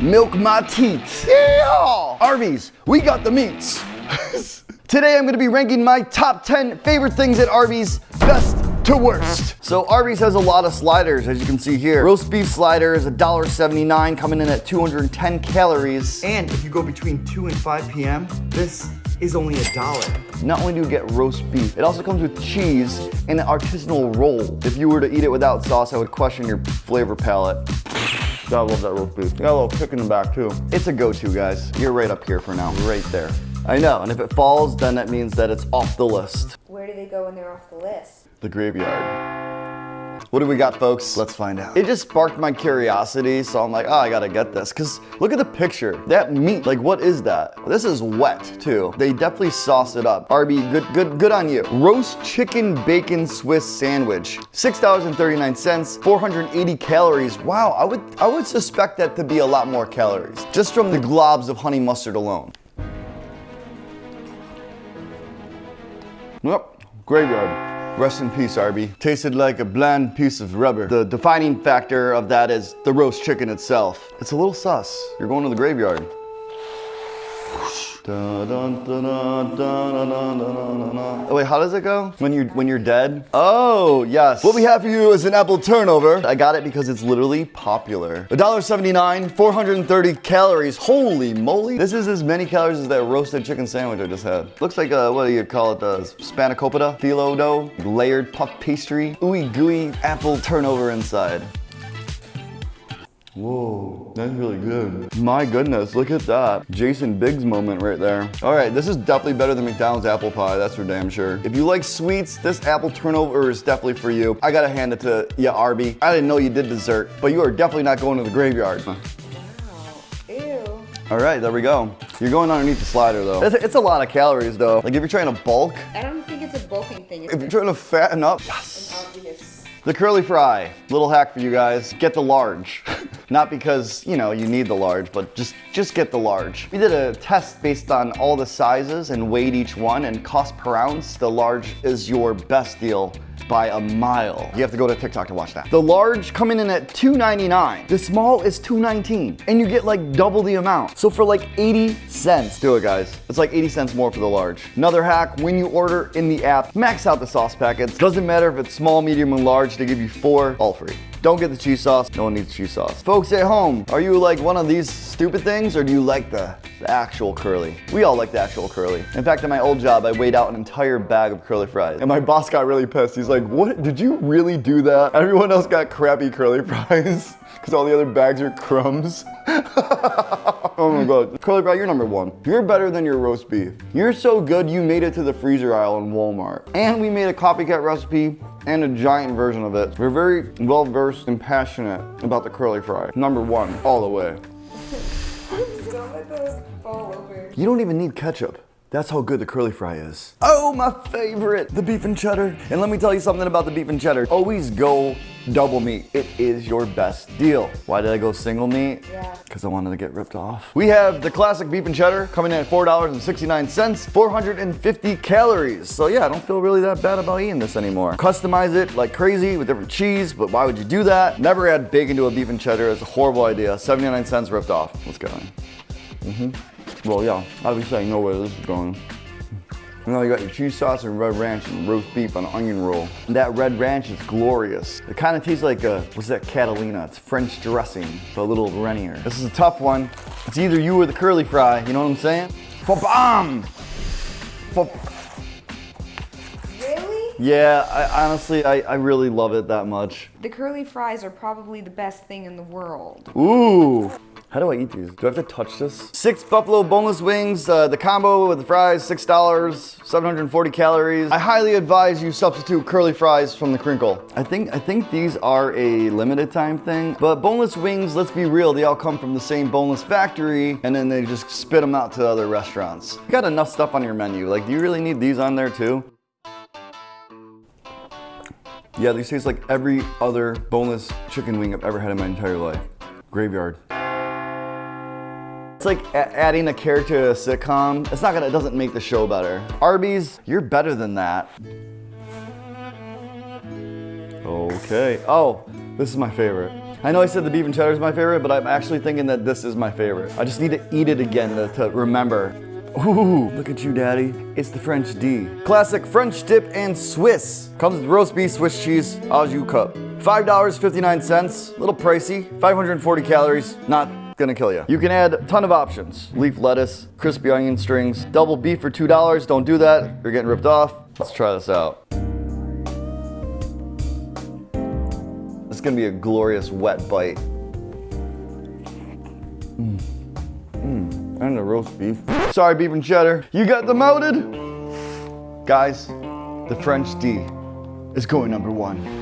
Milk my teats. Yeah! Arby's, we got the meats. Today I'm gonna be ranking my top 10 favorite things at Arby's, best to worst. So Arby's has a lot of sliders, as you can see here. Roast beef slider is $1.79, coming in at 210 calories. And if you go between 2 and 5 p.m., this is only a dollar. Not only do you get roast beef, it also comes with cheese and an artisanal roll. If you were to eat it without sauce, I would question your flavor palette. God, I love that roast beef. Got a little kick in the back too. It's a go-to, guys. You're right up here for now, right there. I know, and if it falls, then that means that it's off the list. Where do they go when they're off the list? The graveyard. What do we got, folks? Let's find out. It just sparked my curiosity, so I'm like, oh, I gotta get this. Cause look at the picture. That meat, like what is that? This is wet too. They definitely sauce it up. Arby, good, good, good on you. Roast chicken bacon Swiss sandwich. $6.39, 480 calories. Wow, I would, I would suspect that to be a lot more calories. Just from the globs of honey mustard alone. Yep, graveyard. Rest in peace, Arby. Tasted like a bland piece of rubber. The defining factor of that is the roast chicken itself. It's a little sus. You're going to the graveyard. Wait, how does it go? When you're when you're dead? Oh, yes. What we have for you is an apple turnover. I got it because it's literally popular. $1.79, 430 calories. Holy moly. This is as many calories as that roasted chicken sandwich I just had. Looks like a, what do you call it, the spanakopita, phyllo dough, layered puff pastry, ooey gooey apple turnover inside. Whoa, that's really good. My goodness, look at that. Jason Biggs moment right there. All right, this is definitely better than McDonald's apple pie, that's for damn sure. If you like sweets, this apple turnover is definitely for you. I gotta hand it to you, Arby. I didn't know you did dessert, but you are definitely not going to the graveyard. Wow. Ew. All right, there we go. You're going underneath the slider though. It's, it's a lot of calories though. Like if you're trying to bulk, I don't think it's a bulking thing. It's if you're trying to fatten up, yes. an obvious. The curly fry, little hack for you guys, get the large. Not because, you know, you need the large, but just, just get the large. We did a test based on all the sizes and weighed each one and cost per ounce, the large is your best deal by a mile. You have to go to TikTok to watch that. The large coming in at $2.99. The small is $2.19. And you get like double the amount. So for like 80 cents, do it guys. It's like 80 cents more for the large. Another hack, when you order in the app, max out the sauce packets. Doesn't matter if it's small, medium, and large, they give you four, all free. Don't get the cheese sauce. No one needs cheese sauce. Folks at home, are you like one of these stupid things or do you like the, the actual curly? We all like the actual curly. In fact, at my old job, I weighed out an entire bag of curly fries. And my boss got really pissed. He's like, what, did you really do that? Everyone else got crappy curly fries because all the other bags are crumbs. oh my god. Curly fry, you're number one. You're better than your roast beef. You're so good, you made it to the freezer aisle in Walmart. And we made a copycat recipe and a giant version of it. We're very well versed and passionate about the curly fry. Number one, all the way. Don't let those fall over. You don't even need ketchup. That's how good the curly fry is. Oh, my favorite, the beef and cheddar. And let me tell you something about the beef and cheddar. Always go double meat. It is your best deal. Why did I go single meat? Yeah. Because I wanted to get ripped off. We have the classic beef and cheddar coming in at $4.69, 450 calories. So yeah, I don't feel really that bad about eating this anymore. Customize it like crazy with different cheese, but why would you do that? Never add bacon to a beef and cheddar. It's a horrible idea. 79 cents ripped off. Let's go. Mm-hmm. Well, yeah, obviously be saying no this is going. You know, you got your cheese sauce and red ranch and roast beef on an onion roll. And that red ranch is glorious. It kind of tastes like a, what's that, Catalina? It's French dressing, but a little runnier. This is a tough one. It's either you or the curly fry, you know what I'm saying? For bomb! For Really? yeah, I, honestly, I, I really love it that much. The curly fries are probably the best thing in the world. Ooh. How do I eat these? Do I have to touch this? Six buffalo boneless wings, uh, the combo with the fries, $6, 740 calories. I highly advise you substitute curly fries from the crinkle. I think, I think these are a limited time thing, but boneless wings, let's be real, they all come from the same boneless factory and then they just spit them out to other restaurants. You got enough stuff on your menu. Like, do you really need these on there too? Yeah, these taste like every other boneless chicken wing I've ever had in my entire life. Graveyard. It's like adding a character to a sitcom. It's not gonna, it doesn't make the show better. Arby's, you're better than that. Okay. Oh, this is my favorite. I know I said the beef and cheddar is my favorite, but I'm actually thinking that this is my favorite. I just need to eat it again to, to remember. Ooh, look at you, daddy. It's the French D. Classic French dip and Swiss. Comes with roast beef, Swiss cheese, au jus cup. $5.59, little pricey, 540 calories, not gonna kill you. You can add a ton of options. Leaf lettuce, crispy onion strings, double beef for $2. Don't do that, you're getting ripped off. Let's try this out. It's gonna be a glorious wet bite. Mmm. Mmm. And the roast beef. Sorry, beef and cheddar. You got demoted? Guys, the French D is going number one.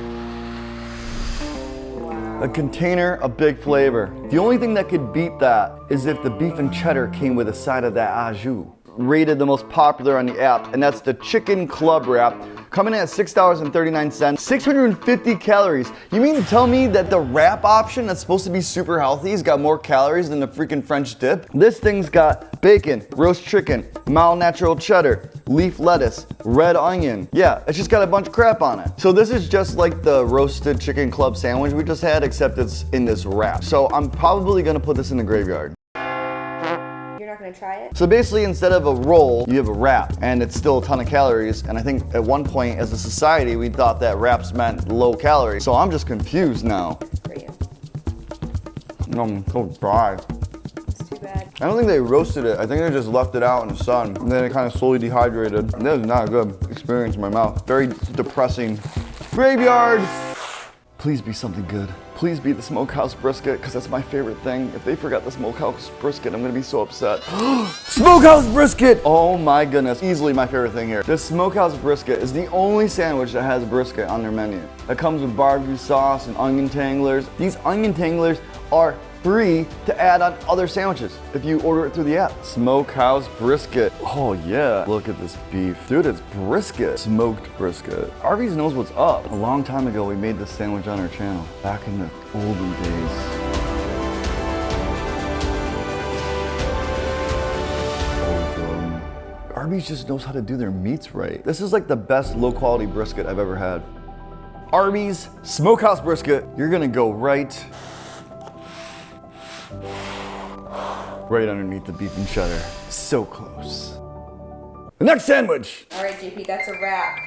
A container of big flavor. The only thing that could beat that is if the beef and cheddar came with a side of that au jus. Rated the most popular on the app, and that's the chicken club wrap coming in at $6.39, 650 calories. You mean to tell me that the wrap option that's supposed to be super healthy has got more calories than the freaking French dip? This thing's got bacon, roast chicken, mild natural cheddar, leaf lettuce, red onion. Yeah, it's just got a bunch of crap on it. So this is just like the roasted chicken club sandwich we just had, except it's in this wrap. So I'm probably gonna put this in the graveyard. Gonna try it? So basically, instead of a roll, you have a wrap, and it's still a ton of calories. And I think at one point, as a society, we thought that wraps meant low calorie. So I'm just confused now. For you. I'm so dry. It's too bad. I don't think they roasted it. I think they just left it out in the sun, and then it kind of slowly dehydrated. That was not a good experience in my mouth. Very depressing. Graveyard. Please be something good. Please be the smokehouse brisket, because that's my favorite thing. If they forgot the smokehouse brisket, I'm gonna be so upset. smokehouse brisket! Oh my goodness, easily my favorite thing here. The smokehouse brisket is the only sandwich that has brisket on their menu. It comes with barbecue sauce and onion tanglers. These onion tanglers are free to add on other sandwiches if you order it through the app. Smokehouse brisket. Oh yeah. Look at this beef. Dude, it's brisket. Smoked brisket. Arby's knows what's up. A long time ago, we made this sandwich on our channel. Back in the olden days. Arby's just knows how to do their meats right. This is like the best low quality brisket I've ever had. Arby's Smokehouse Brisket. You're gonna go right right underneath the beef and cheddar. So close. The next sandwich. All right, JP, that's a wrap.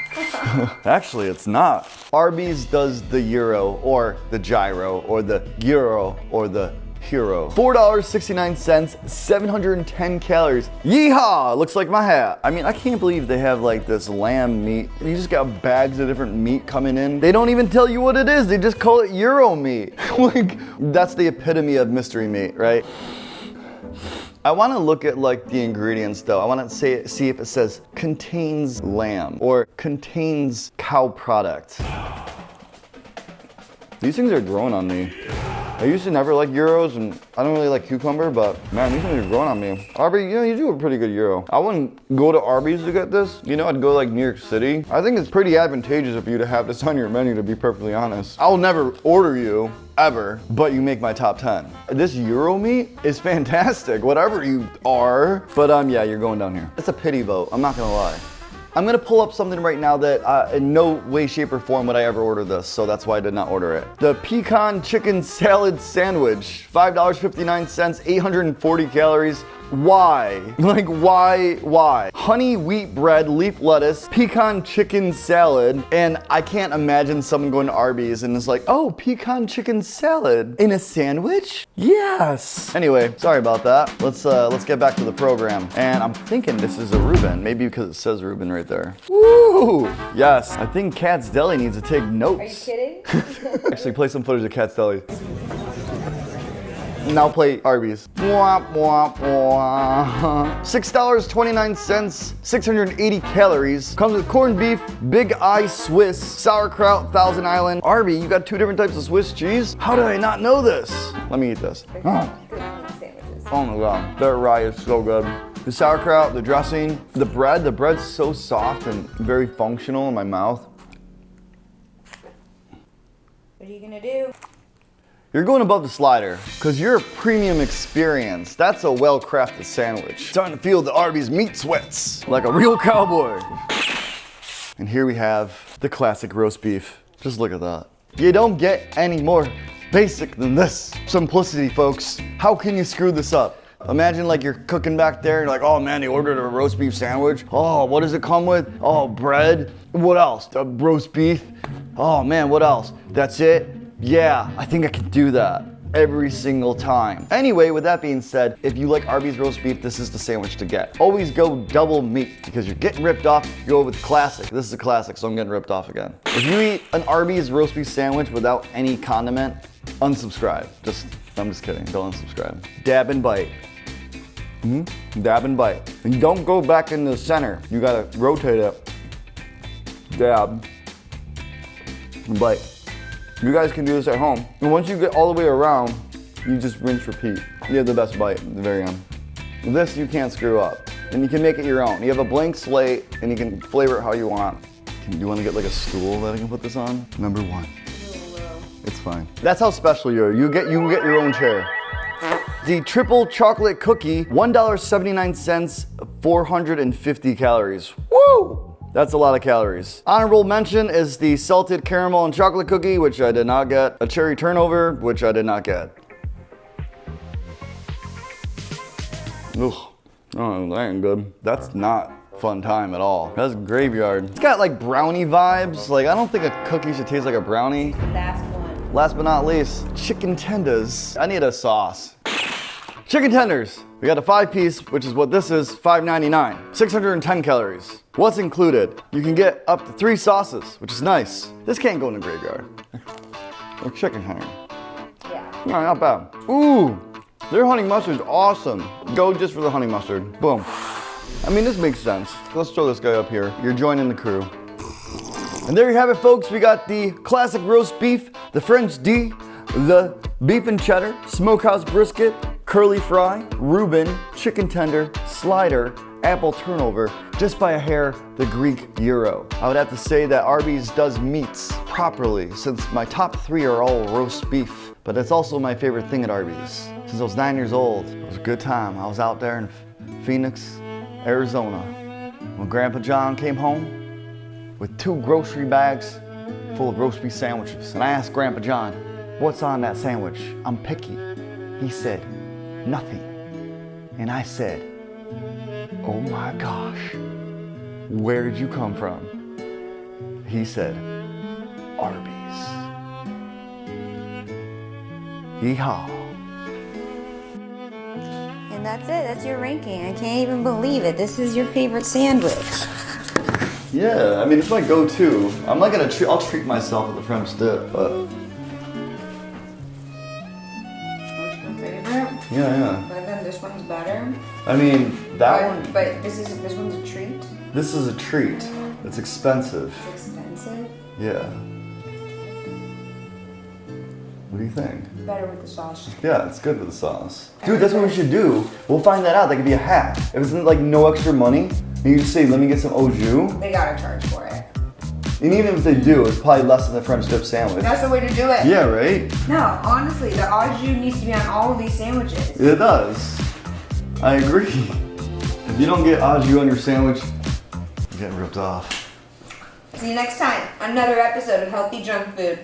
Actually, it's not. Arby's does the euro or the gyro or the euro or the hero. $4.69, 710 calories. Yeehaw! Looks like my hat. I mean, I can't believe they have like this lamb meat. You just got bags of different meat coming in. They don't even tell you what it is. They just call it euro meat. like, that's the epitome of mystery meat, right? I want to look at like the ingredients though. I want to say see if it says contains lamb or contains cow product. These things are growing on me. I used to never like gyros and I don't really like cucumber, but man, these things are growing on me. Arby's, you know, you do a pretty good gyro. I wouldn't go to Arby's to get this. You know, I'd go like New York City. I think it's pretty advantageous of you to have this on your menu, to be perfectly honest. I'll never order you ever, but you make my top 10. This Euro meat is fantastic, whatever you are. But um, yeah, you're going down here. It's a pity vote, I'm not gonna lie. I'm gonna pull up something right now that uh, in no way, shape, or form would I ever order this, so that's why I did not order it. The pecan chicken salad sandwich, $5.59, 840 calories. Why? Like, why, why? Honey wheat bread, leaf lettuce, pecan chicken salad, and I can't imagine someone going to Arby's and it's like, oh, pecan chicken salad in a sandwich? Yes. Anyway, sorry about that. Let's uh, let's get back to the program. And I'm thinking this is a Reuben, maybe because it says Reuben right there. Woo! Yes, I think Katz's Deli needs to take notes. Are you kidding? Actually, play some footage of Katz's Deli. Now play Arby's. Wah, wah, wah. $6.29, 680 calories. Comes with corned beef, Big Eye Swiss, sauerkraut, Thousand Island. Arby, you got two different types of Swiss cheese? How did I not know this? Let me eat this. Oh, Good on the sandwiches. oh my god, that rye is so good. The sauerkraut, the dressing, the bread, the bread's so soft and very functional in my mouth. What are you gonna do? You're going above the slider because you're a premium experience. That's a well-crafted sandwich. Starting to feel the Arby's meat sweats like a real cowboy. And here we have the classic roast beef. Just look at that. You don't get any more basic than this. Simplicity, folks. How can you screw this up? Imagine like you're cooking back there, you're like, oh man, they ordered a roast beef sandwich. Oh, what does it come with? Oh, bread. What else? The roast beef. Oh man, what else? That's it? Yeah, I think I can do that every single time. Anyway, with that being said, if you like Arby's roast beef, this is the sandwich to get. Always go double meat because you're getting ripped off. Go with classic. This is a classic, so I'm getting ripped off again. If you eat an Arby's roast beef sandwich without any condiment, unsubscribe. Just, I'm just kidding. Don't unsubscribe. Dab and bite. hmm Dab and bite. And don't go back in the center. You gotta rotate it. Dab. And bite. You guys can do this at home. And once you get all the way around, you just rinse, repeat. You have the best bite at the very end. This you can't screw up. And you can make it your own. You have a blank slate and you can flavor it how you want. Do you want to get like a stool that I can put this on? Number one. It's fine. That's how special you are. You get you get your own chair. The triple chocolate cookie, $1.79, 450 calories. Woo! That's a lot of calories. Honorable mention is the salted caramel and chocolate cookie, which I did not get. A cherry turnover, which I did not get. Ugh. Oh, that ain't good. That's not fun time at all. That's graveyard. It's got like brownie vibes. Like, I don't think a cookie should taste like a brownie. Last one. Last but not least, chicken tenders. I need a sauce. Chicken tenders. We got a five piece, which is what this is, $5.99. 610 calories. What's included? You can get up to three sauces, which is nice. This can't go in the graveyard. or chicken tender. Yeah. No, not bad. Ooh, their honey mustard's awesome. Go just for the honey mustard. Boom. I mean, this makes sense. Let's throw this guy up here. You're joining the crew. And there you have it, folks. We got the classic roast beef, the French D, the beef and cheddar, smokehouse brisket, curly fry, Reuben, chicken tender, slider, apple turnover, just by a hair, the Greek gyro. I would have to say that Arby's does meats properly since my top three are all roast beef. But that's also my favorite thing at Arby's. Since I was nine years old, it was a good time. I was out there in Phoenix, Arizona. When Grandpa John came home with two grocery bags full of roast beef sandwiches. And I asked Grandpa John, what's on that sandwich? I'm picky. He said, nothing. And I said, oh my gosh, where did you come from? He said, Arby's. Yeehaw. And that's it. That's your ranking. I can't even believe it. This is your favorite sandwich. Yeah, I mean, it's my go-to. I'm not gonna treat, I'll treat myself with the French dip, but yeah, yeah. But then this one's better. I mean, that but, one, But this is this one's a treat. this is a treat. It's expensive. It's expensive. Yeah. What do you think? Better with the sauce. Yeah, it's good with the sauce. Dude, that's what we should do. We'll find that out. That could be a hack. If it's like no extra money, you just say, let me get some au jus. They gotta charge for it. And even if they do, it's probably less than the French dip sandwich. That's the way to do it. Yeah, right? No, honestly, the au jus needs to be on all of these sandwiches. It does. I agree. If you don't get au jus on your sandwich, you're getting ripped off. See you next time. Another episode of Healthy Junk Food.